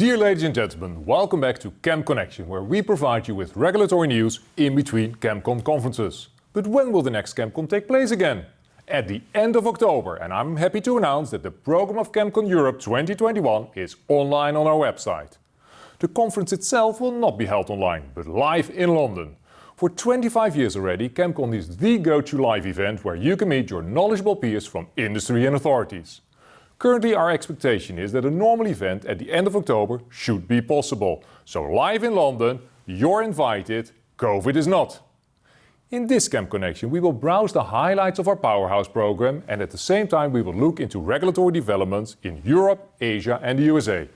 Dear ladies and gentlemen, welcome back to Chem Connection, where we provide you with regulatory news in between ChemCon conferences. But when will the next ChemCon take place again? At the end of October, and I'm happy to announce that the program of ChemCon Europe 2021 is online on our website. The conference itself will not be held online, but live in London. For 25 years already, ChemCon is the go-to live event where you can meet your knowledgeable peers from industry and authorities. Currently, our expectation is that a normal event at the end of October should be possible. So live in London, you're invited, COVID is not. In this Chem Connection, we will browse the highlights of our Powerhouse program, and at the same time, we will look into regulatory developments in Europe, Asia, and the USA.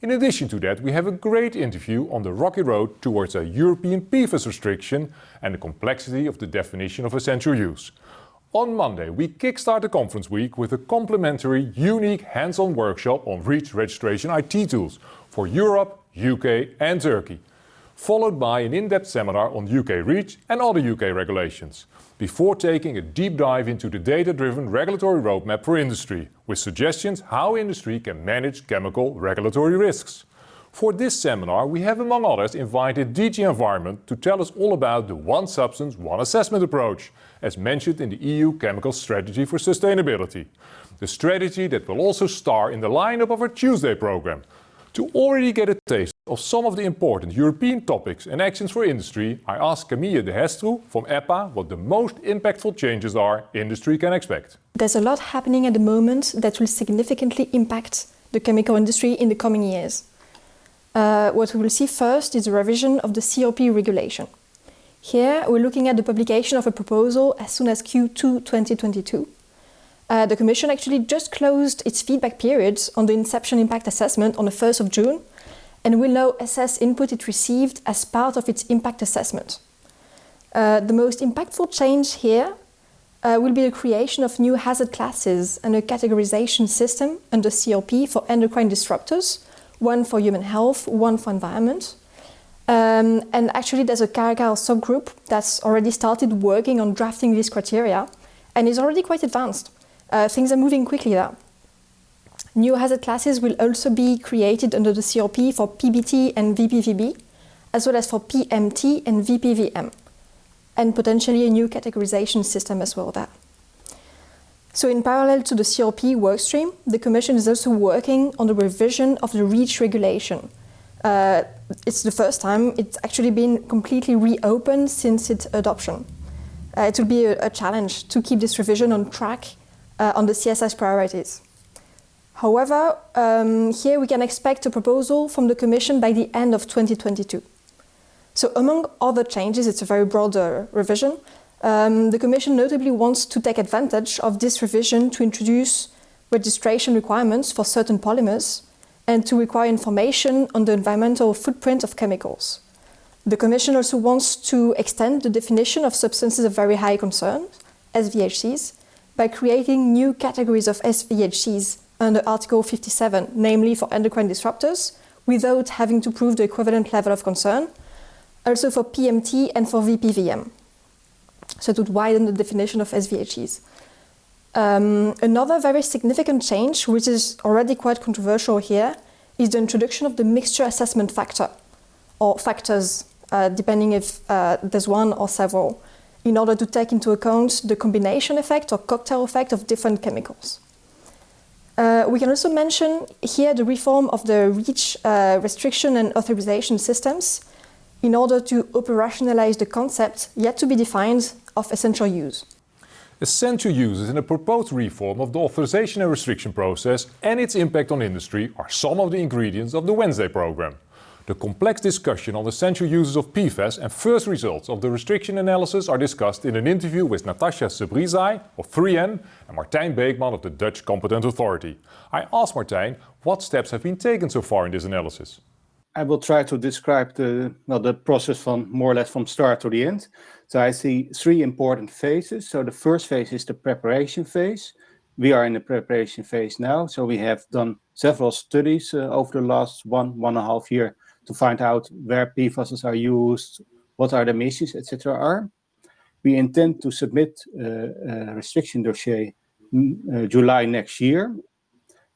In addition to that, we have a great interview on the rocky road towards a European PFAS restriction and the complexity of the definition of essential use. On Monday, we kickstart the conference week with a complimentary, unique hands-on workshop on REACH registration IT tools for Europe, U.K., and Turkey, followed by an in-depth seminar on U.K. REACH and other U.K. regulations, before taking a deep dive into the data-driven regulatory roadmap for industry, with suggestions how industry can manage chemical regulatory risks. For this seminar, we have, among others, invited DG Environment to tell us all about the One Substance, One Assessment approach, as mentioned in the EU Chemical Strategy for Sustainability. The strategy that will also star in the lineup of our Tuesday program. To already get a taste of some of the important European topics and actions for industry, I asked Camille de Hestroe from EPA what the most impactful changes are industry can expect. There's a lot happening at the moment that will significantly impact the chemical industry in the coming years. Uh, what we will see first is a revision of the CLP regulation. Here, we're looking at the publication of a proposal as soon as Q2 2022. Uh, the Commission actually just closed its feedback periods on the Inception Impact Assessment on the 1st of June, and will now assess input it received as part of its impact assessment. Uh, the most impactful change here uh, will be the creation of new hazard classes and a categorization system under CLP for endocrine disruptors, one for human health, one for environment. Um, actually, there's a Caracal subgroup that's already started working on drafting these criteria and is already quite advanced. Uh, things are moving quickly there. New hazard classes will also be created under the CLP for PBT and VPVB, as well as for PMT and VPVM, and potentially a new categorization system as well there. So in parallel to the CLP workstream, the Commission is also working on the revision of the REACH regulation. Uh, It's the first time it's actually been completely reopened since its adoption. Uh, it will be a challenge to keep this revision on track uh, on the CSS priorities. However, um, here we can expect a proposal from the Commission by the end of 2022. So Among other changes, it's a very broad uh, revision, um, the Commission notably wants to take advantage of this revision to introduce registration requirements for certain polymers and to require information on the environmental footprint of chemicals. The Commission also wants to extend the definition of substances of very high concern, SVHCs, by creating new categories of SVHCs under Article 57, namely for endocrine disruptors, without having to prove the equivalent level of concern, also for PMT and for VPVM. So it would widen the definition of SVHCs. Um, another very significant change, which is already quite controversial here, is the introduction of the mixture assessment factor, or factors, uh, depending if uh, there's one or several, in order to take into account the combination effect or cocktail effect of different chemicals. Uh, we can also mention here the reform of the REACH restriction and authorization systems in order to operationalize the concept yet to be defined of essential use. Essential uses in a proposed reform of the authorization and restriction process and its impact on industry are some of the ingredients of the Wednesday program. The complex discussion on the essential uses of PFAS and first results of the restriction analysis are discussed in an interview with Natasha Sebrizai of 3M and Martijn Beekman of the Dutch Competent Authority. I asked Martijn what steps have been taken so far in this analysis. I will try to describe the, well, the process from more or less from start to the end. I see three important phases. So the first phase is the preparation phase. We are in the preparation phase now, so we have done several studies uh, over the last one, one and a half year to find out where PFAS are used, what are the emissions, etc. are. We intend to submit uh, a restriction dossier mm, uh, July next year.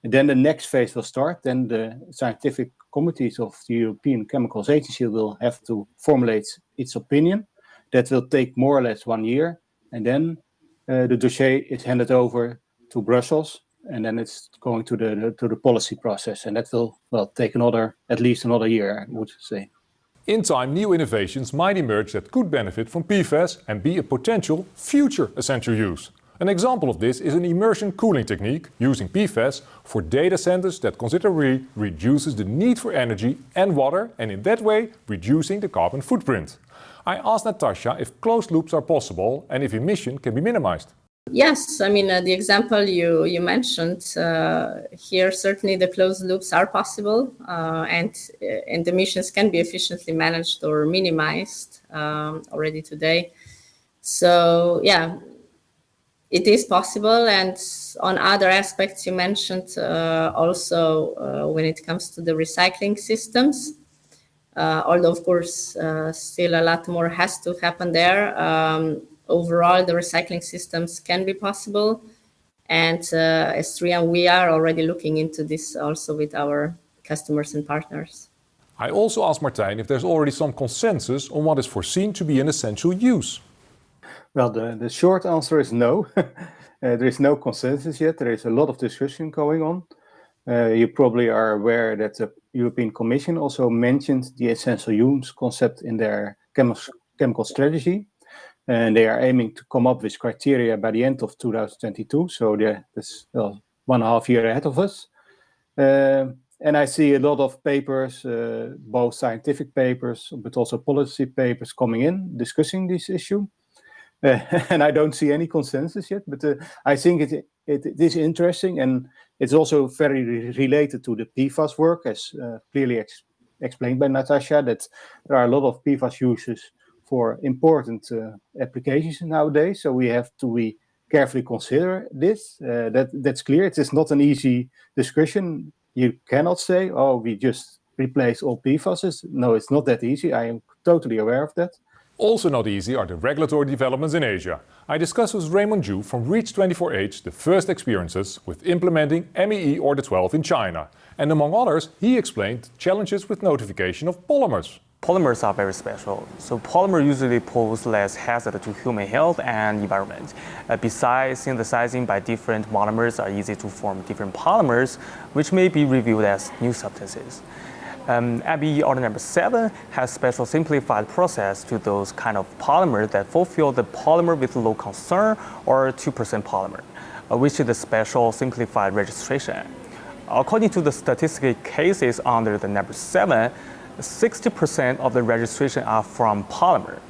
And then the next phase will start. Then the scientific committees of the European Chemicals Agency will have to formulate its opinion. That will take more or less one year. And then uh, the dossier is handed over to Brussels and then it's going to the to the policy process and that will well take another at least another year I would say. In time new innovations might emerge that could benefit from PFAS and be a potential future essential use. An example of this is an immersion cooling technique using PFAS for data centers that considerably reduces the need for energy and water and in that way reducing the carbon footprint. I asked Natasha if closed loops are possible and if emission can be minimized. Yes, I mean, uh, the example you, you mentioned uh, here, certainly the closed loops are possible uh, and, uh, and emissions can be efficiently managed or minimized um, already today. So yeah, it is possible. And on other aspects you mentioned uh, also uh, when it comes to the recycling systems, although of course still a lot more has to happen there. Um, overall the recycling systems can be possible. And uh, as 3M, we are already looking into this also with our customers and partners. I also asked Martijn if there's already some consensus on what is foreseen to be an essential use. Well, the, the short answer is no. uh, there is no consensus yet. There is a lot of discussion going on. Uh, you probably are aware that the European Commission also mentioned the essential use concept in their chemical strategy and they are aiming to come up with criteria by the end of 2022. So that's well, one and a half year ahead of us. Uh, and I see a lot of papers, uh, both scientific papers, but also policy papers coming in discussing this issue. Uh, and I don't see any consensus yet, but uh, I think it, it, it is interesting and it's also very re related to the PFAS work, as uh, clearly ex explained by Natasha, that there are a lot of PFAS uses for important uh, applications nowadays. So we have to be carefully consider this. Uh, that that's clear. It is not an easy discussion. You cannot say, "Oh, we just replace all PFAS." No, it's not that easy. I am totally aware of that. Also not easy are the regulatory developments in Asia. I discussed with Raymond Zhu from REACH24H the first experiences with implementing MEE Order 12 in China. And among others, he explained challenges with notification of polymers polymers are very special. So polymer usually pose less hazard to human health and environment. Uh, besides, synthesizing by different monomers are easy to form different polymers, which may be reviewed as new substances. Um, order number seven has special simplified process to those kind of polymers that fulfill the polymer with low concern or 2% polymer, uh, which is the special simplified registration. According to the statistical cases under the number seven, 60% of the registration are from polymer.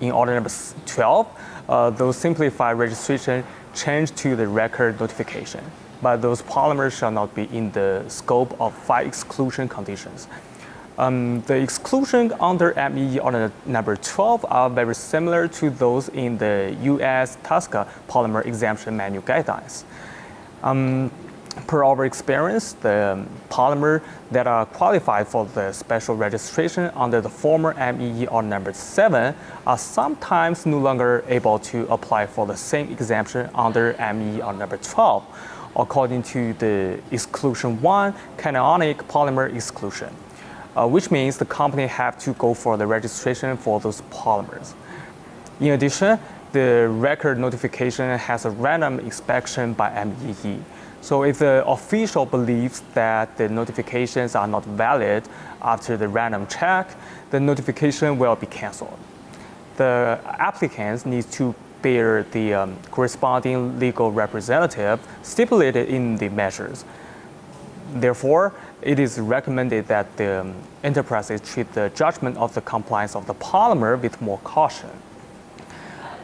In order number 12, uh, those simplified registration change to the record notification, but those polymers shall not be in the scope of five exclusion conditions. Um, the exclusion under MEE order number 12 are very similar to those in the US TSCA polymer exemption manual guidelines. Um, per our experience, the polymer that are qualified for the special registration under the former MEE or number 7 are sometimes no longer able to apply for the same exemption under MEE or number 12, according to the exclusion 1 cationic polymer exclusion, uh, which means the company have to go for the registration for those polymers. In addition, the record notification has a random inspection by MEE. So if the official believes that the notifications are not valid after the random check, the notification will be canceled. The applicants need to bear the um, corresponding legal representative stipulated in the measures. Therefore, it is recommended that the um, enterprises treat the judgment of the compliance of the polymer with more caution.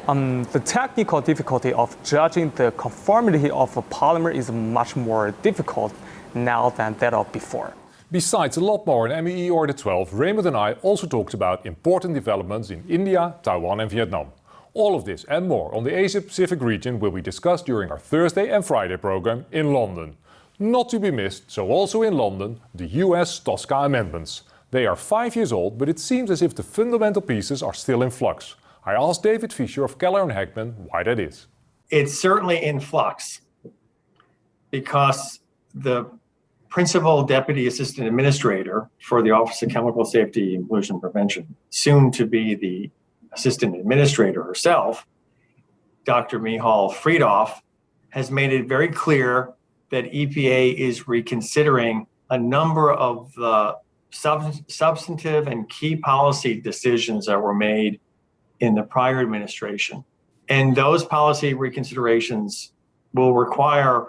Um, the technical difficulty of judging the conformity of a polymer is much more difficult now than that of before. Besides a lot more in MEE Order 12, Raymond and I also talked about important developments in India, Taiwan and Vietnam. All of this and more on the Asia-Pacific region will be discussed during our Thursday and Friday program in London. Not to be missed, so also in London, the US TSCA amendments. They are five years old, but it seems as if the fundamental pieces are still in flux. I asked David Fischer of Keller and Heckman why that is. It's certainly in flux because the principal deputy assistant administrator for the Office of Chemical Safety and Pollution Prevention, soon to be the assistant administrator herself, Dr. Michal Freedhoff, has made it very clear that EPA is reconsidering a number of the sub- substantive and key policy decisions that were made in the prior administration. And those policy reconsiderations will require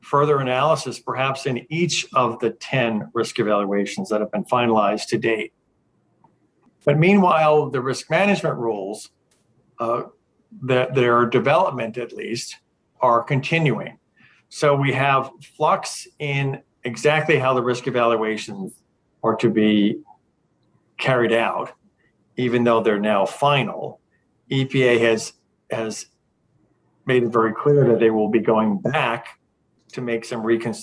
further analysis, perhaps in each of the 10 risk evaluations that have been finalized to date. But meanwhile, the risk management rules, uh, that their development at least, are continuing. So we have flux in exactly how the risk evaluations are to be carried out, even though they're now final. EPA has has made it very clear that they will be going back to make some recon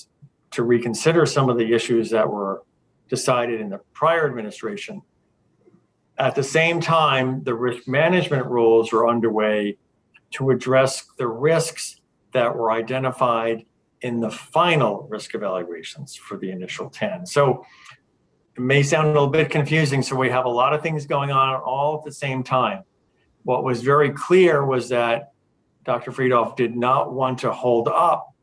to reconsider some of the issues that were decided in the prior administration. At the same time, the risk management rules are underway to address the risks that were identified in the final risk evaluations for the initial 10. So it may sound a little bit confusing. So we have a lot of things going on all at the same time. What was very clear was that Dr. Freedhoff did not want to hold up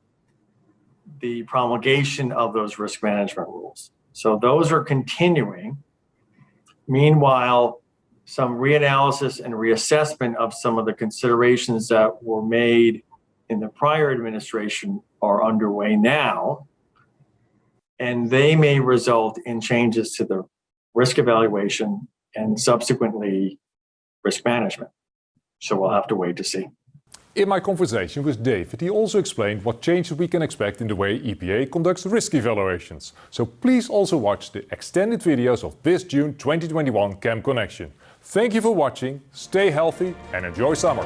the promulgation of those risk management rules. So those are continuing. Meanwhile, some reanalysis and reassessment of some of the considerations that were made in the prior administration are underway now. And they may result in changes to the risk evaluation and subsequently risk management. So we'll have to wait to see. In my conversation with David, he also explained what changes we can expect in the way EPA conducts risk evaluations. So please also watch the extended videos of this June 2021 Chem Connection. Thank you for watching, stay healthy and enjoy summer.